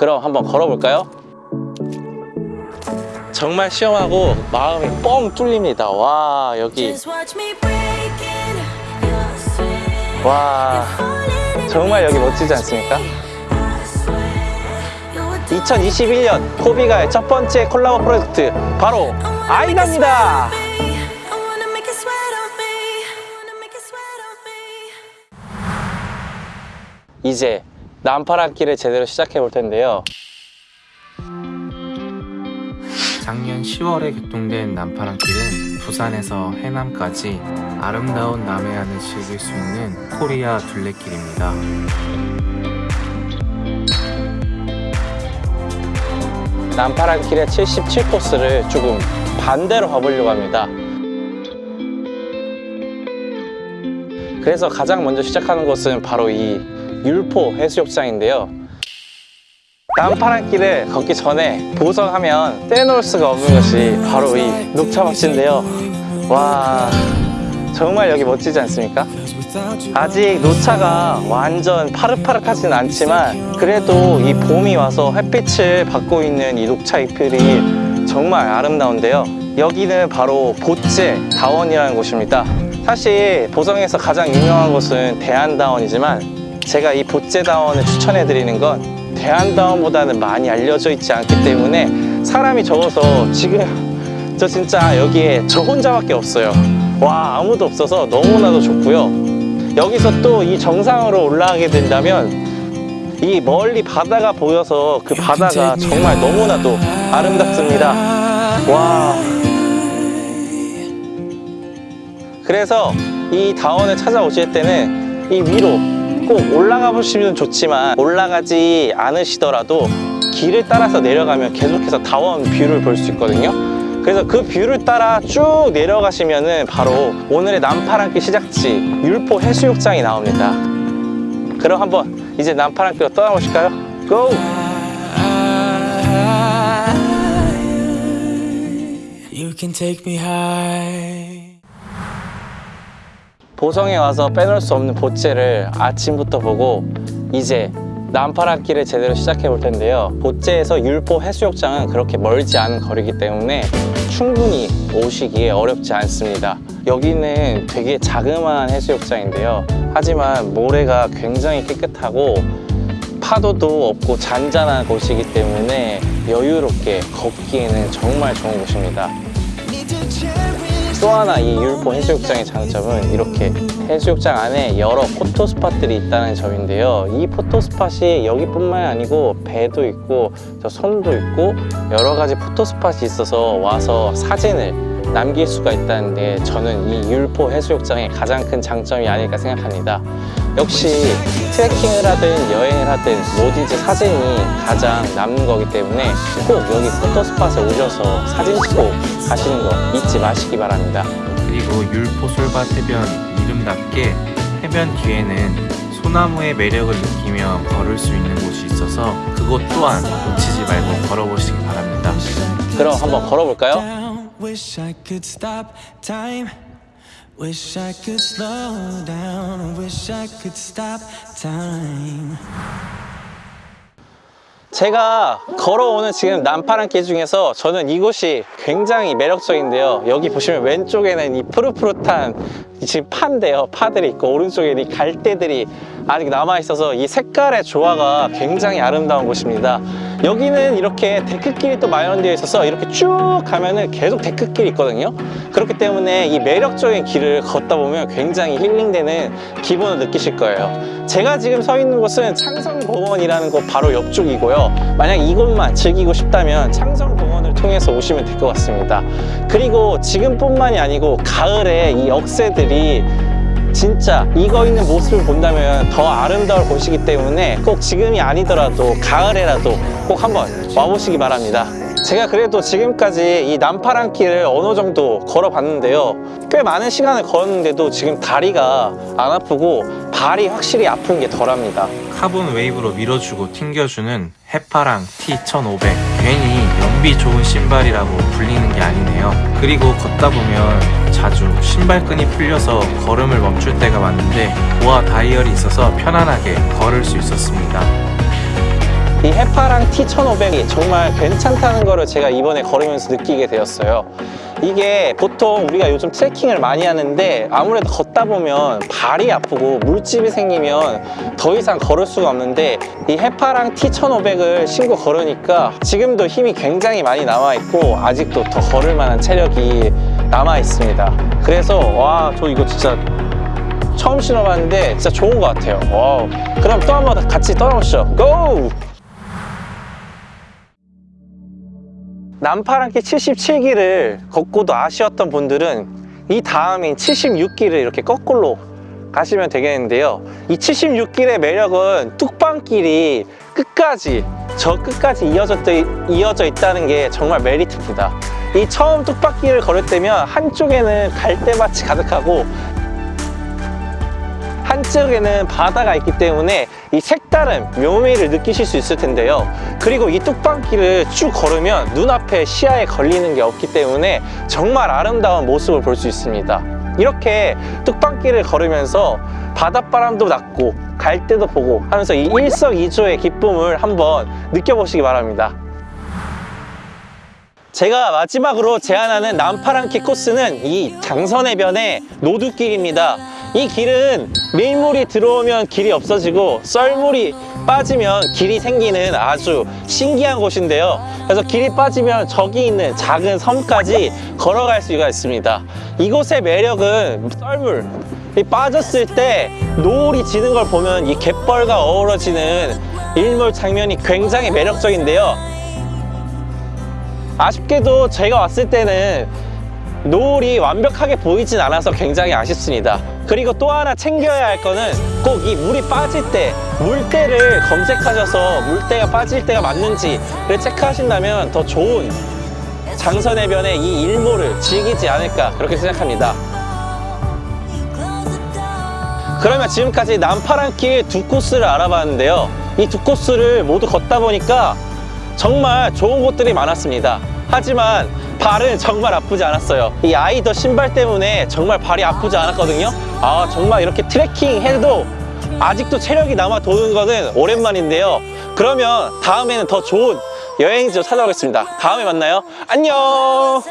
그럼 한번 걸어볼까요? 정말 시원하고 마음이 뻥 뚫립니다. 와 여기. 와 정말 여기 멋지지 않습니까? 2021년 코비가의 첫 번째 콜라보 프로젝트 바로 아이다입니다. 이제 난파란길을 제대로 시작해 볼 텐데요. 작년 10월에 개통된 남파랑길은 부산에서 해남까지 아름다운 남해안을 즐길 수 있는 코리아 둘레길입니다. 난파란길의 77코스를 조금 반대로 가보려고 합니다. 그래서 가장 먼저 시작하는 곳은 바로 이 율포 해수욕장인데요. 난파란길을 걷기 전에 보성하면 떼놓을 수가 없는 것이 바로 이 녹차밭인데요. 와 정말 여기 멋지지 않습니까? 아직 녹차가 완전 파릇파릇하진 않지만 그래도 이 봄이 와서 햇빛을 받고 있는 이 녹차 잎들이 정말 아름다운데요. 여기는 바로 보째 다원이라는 곳입니다. 사실 보성에서 가장 유명한 곳은 대한다원이지만 제가 이 보째다원을 추천해 드리는 건 대한다원보다는 많이 알려져 있지 않기 때문에 사람이 적어서 지금 저 진짜 여기에 저 혼자밖에 없어요. 와 아무도 없어서 너무나도 좋고요. 여기서 또 이 정상으로 올라가게 된다면 이 멀리 바다가 보여서 그 바다가 정말 너무나도 아름답습니다. 와. 그래서 이 다원을 찾아오실 때는 이 위로 꼭 올라가 보시면 좋지만 올라가지 않으시더라도 길을 따라서 내려가면 계속해서 다원 view를 볼 수 있거든요 그래서 그 view를 따라 쭉 내려가시면 은 바로 오늘의 남파랑길 시작지 율포 해수욕장이 나옵니다 그럼 한번 이제 남파랑길로 떠나보실까요? 고! You can take me high. 보성에 와서 빼놓을 수 없는 보째를 아침부터 보고 이제 남파랑길을 제대로 시작해 볼 텐데요. 보째에서 율포 해수욕장은 그렇게 멀지 않은 거리이기 때문에 충분히 오시기에 어렵지 않습니다. 여기는 되게 자그마한 해수욕장인데요. 하지만 모래가 굉장히 깨끗하고 파도도 없고 잔잔한 곳이기 때문에 여유롭게 걷기에는 정말 좋은 곳입니다 또 하나 이 율포 해수욕장의 장점은 이렇게 해수욕장 안에 여러 photo spot들이 있다는 점인데요. 이 photo spot이 여기뿐만이 아니고 배도 있고 저 손도 있고 여러 가지 photo spot이 있어서 와서 사진을 남길 수가 있다는 게 저는 이 율포 해수욕장의 가장 큰 장점이 아닐까 생각합니다 역시 트레킹을 하든 여행을 하든 뭐든지 사진이 가장 남는 거기 때문에 꼭 여기 포토 스팟에 오셔서 사진 찍고 가시는 거 잊지 마시기 바랍니다 그리고 율포 솔밭 해변 이름답게 해변 뒤에는 소나무의 매력을 느끼며 걸을 수 있는 곳이 있어서 그곳 또한 놓치지 말고 걸어보시기 바랍니다. 그럼 한번 걸어볼까요? Wish I could stop time. Wish I could slow down. Wish I could stop time. 제가 걸어오는 지금 남파랑길 중에서 저는 이곳이 굉장히 매력적인데요 여기 보시면 왼쪽에는 이 푸릇푸릇한 이 지금 파인데요 파들이 있고 오른쪽에 이 갈대들이 아직 남아 있어서 이 색깔의 조화가 굉장히 아름다운 곳입니다 여기는 이렇게 데크길이 또 마련되어 있어서 이렇게 쭉 가면은 계속 데크길이 있거든요. 그렇기 때문에 이 매력적인 길을 걷다 보면 굉장히 힐링되는 기분을 느끼실 거예요. 제가 지금 서 있는 곳은 창성공원이라는 곳 바로 옆쪽이고요. 만약 이곳만 즐기고 싶다면 창성공원을 통해서 오시면 될 것 같습니다. 그리고 지금뿐만이 아니고 가을에 이 억새들이 진짜 익어 있는 모습을 본다면 더 아름다울 곳이기 때문에 꼭 지금이 아니더라도 가을에라도 꼭 한번 와보시기 바랍니다. 제가 그래도 지금까지 이 남파랑 길을 어느 정도 걸어봤는데요. 꽤 많은 시간을 걸었는데도 지금 다리가 안 아프고 발이 확실히 아픈 게 덜합니다. 카본 웨이브로 밀어주고 튕겨주는 해파랑 T1500 괜히 연비 좋은 신발이라고 불리는 게 아니네요. 그리고 걷다 보면 자주 신발끈이 풀려서 걸음을 멈출 때가 많은데 BOA 다이얼이 있어서 편안하게 걸을 수 있었습니다 이 해파랑 T1500이 정말 괜찮다는 거를 제가 이번에 걸으면서 느끼게 되었어요. 이게 보통 우리가 요즘 트레킹을 많이 하는데 아무래도 걷다 보면 발이 아프고 물집이 생기면 더 이상 걸을 수가 없는데 이 해파랑 T1500을 신고 걸으니까 지금도 힘이 굉장히 많이 남아 있고 아직도 더 걸을 만한 체력이 남아 있습니다. 그래서 와 저 이거 진짜 처음 신어봤는데 진짜 좋은 것 같아요. Wow. 그럼 또 한 번 같이 떠나보시죠. 고! 남파랑길 77기를 걷고도 아쉬웠던 분들은 이 다음인 76기를 이렇게 거꾸로 가시면 되겠는데요. 이 76길의 매력은 뚝방길이 끝까지 저 끝까지 이어져, 이어져 있다는 게 정말 메리트입니다. 이 처음 뚝방길을 걸을 때면 한쪽에는 갈대밭이 가득하고 한쪽에는 바다가 있기 때문에 이 색다른 묘미를 느끼실 수 있을 텐데요. 그리고 이 뚝방길을 쭉 걸으면 눈앞에 시야에 걸리는 게 없기 때문에 정말 아름다운 모습을 볼 수 있습니다. 이렇게 뚝방길을 걸으면서 바닷바람도 났고 갈대도 보고 하면서 이 일석이조의 기쁨을 한번 느껴보시기 바랍니다 제가 마지막으로 제안하는 남파랑키 코스는 이 장선해변의 노두길입니다. 이 길은 밀물이 들어오면 길이 없어지고 썰물이 빠지면 길이 생기는 아주 신기한 곳인데요. 그래서 길이 빠지면 저기 있는 작은 섬까지 걸어갈 수가 있습니다. 이곳의 매력은 썰물. 이 빠졌을 때 노을이 지는 걸 보면 이 갯벌과 어우러지는 일몰 장면이 굉장히 매력적인데요. 아쉽게도 제가 왔을 때는 노을이 완벽하게 보이진 않아서 굉장히 아쉽습니다. 그리고 또 하나 챙겨야 할 거는 꼭 이 물이 빠질 때 물때를 검색하셔서 물때가 빠질 때가 맞는지를 체크하신다면 더 좋은 장선해변의 이 일몰을 즐기지 않을까 그렇게 생각합니다. 그러면 지금까지 남파랑길 두 코스를 알아봤는데요. 이 두 코스를 모두 걷다 보니까 정말 좋은 곳들이 많았습니다. 하지만 발은 정말 아프지 않았어요. 이 아이더 신발 때문에 정말 발이 아프지 않았거든요. 아 정말 이렇게 트레킹 해도 아직도 체력이 남아 도는 것은 오랜만인데요. 그러면 다음에는 더 좋은 여행지로 찾아오겠습니다. 다음에 만나요. 안녕